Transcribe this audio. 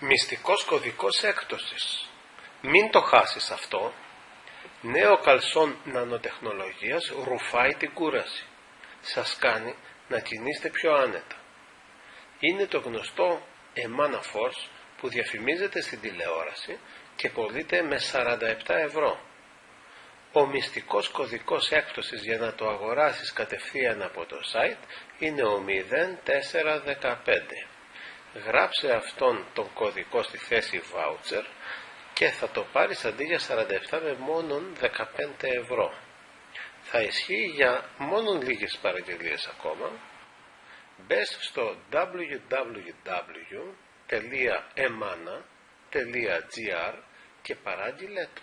Μυστικός κωδικός έκπτωσης. Μην το χάσεις αυτό. Νέο καλσόν νανοτεχνολογίας ρουφάει την κούραση. Σας κάνει να κινείστε πιο άνετα. Είναι το γνωστό Emana Force που διαφημίζεται στην τηλεόραση και πωλείται με 47 ευρώ. Ο μυστικός κωδικός έκπτωσης για να το αγοράσεις κατευθείαν από το site είναι ο 0415 γράψε αυτόν τον κωδικό στη θέση voucher και θα το πάρεις αντί για 47 με μόνον 15 ευρώ. Θα ισχύει για μόνον λίγες παραγγελίες ακόμα. Μπες στο www.emana.gr και παράγγειλε το.